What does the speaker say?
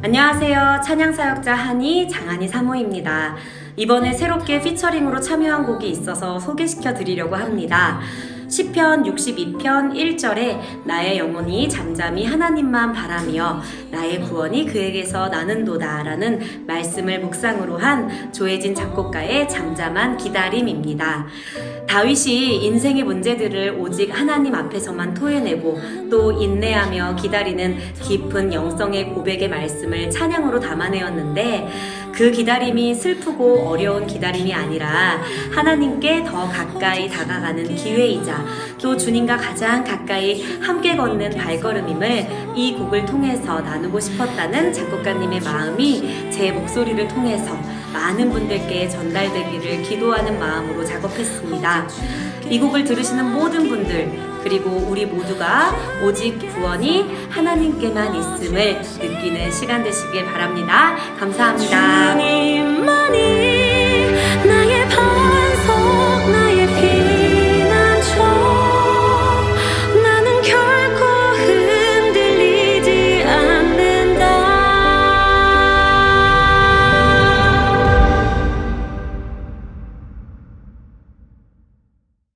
안녕하세요. 찬양사역자 한이 장한이 사모입니다. 이번에 새롭게 피처링으로 참여한 곡이 있어서 소개시켜 드리려고 합니다. 시편 62편 1절에 나의 영혼이 잠잠히 하나님만 바라며 나의 구원이 그에게서 나는도다 라는 말씀을 묵상으로 한 조혜진 작곡가의 잠잠한 기다림입니다. 다윗이 인생의 문제들을 오직 하나님 앞에서만 토해내고 또 인내하며 기다리는 깊은 영성의 고백의 말씀을 찬양으로 담아내었는데 그 기다림이 슬프고 어려운 기다림이 아니라 하나님께 더 가까이 다가가는 기회이자 또 주님과 가장 가까이 함께 걷는 발걸음임을 이 곡을 통해서 나누고 싶었다는 작곡가님의 마음이 제 목소리를 통해서 많은 분들께 전달되기를 기도하는 마음으로 작업했습니다. 이 곡을 들으시는 모든 분들 그리고 우리 모두가 오직 구원이 하나님께만 있음을 느끼는 시간 되시길 바랍니다. 감사합니다.